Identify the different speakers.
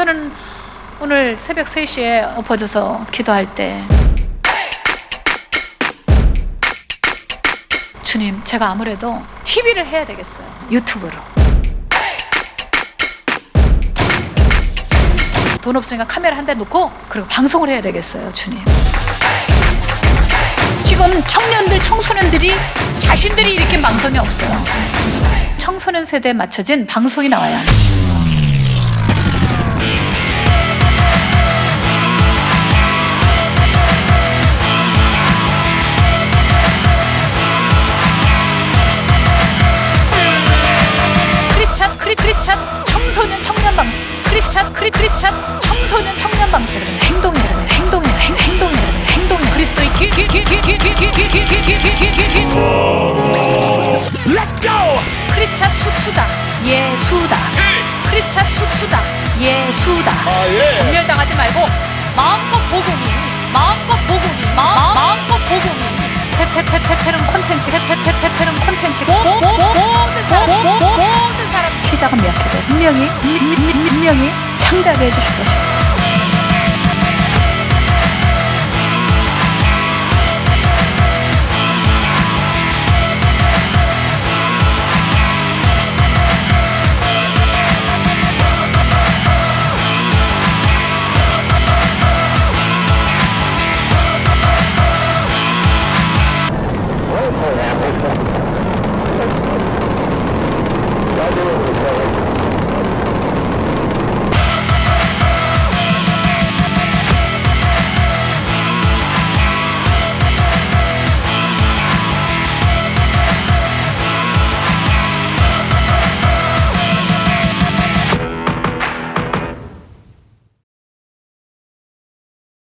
Speaker 1: 저는 오늘 새벽 3시에 엎어져서 기도할 때 주님 제가 아무래도 TV를 해야 되겠어요. 유튜브로. 돈 없으니까 카메라 한 대 놓고 그리고 방송을 해야 되겠어요 주님. 지금 청년들 청소년들이 자신들이 일으킨 방송이 없어요. 청소년 세대에 맞춰진 방송이 나와야 합니다. 크리스찬 크리 크리스찬 청소년 청년 방송 크리스찬 크리 크리스찬 청소년 청년 방송 여러분 행동이에요 여러분 행동이에요 행, 행동이에요 여러분 행동이에요 그리스도의 길길길길길길길길길길길길
Speaker 2: Let's go!
Speaker 1: 크리스찬 수수다 예수다 크리스찬 수수다 예수다
Speaker 2: 아, 예.
Speaker 1: 분멸당하지 말고 마음껏 복음이 마음껏 복음이 마, 마음껏 복음이 새새새 새 새로운 콘텐츠 새새새 새 새로운 콘텐츠 모- 모- 모- 모든 사람 생각합니다. 분명히 분명히 창작해 주실 것입니다.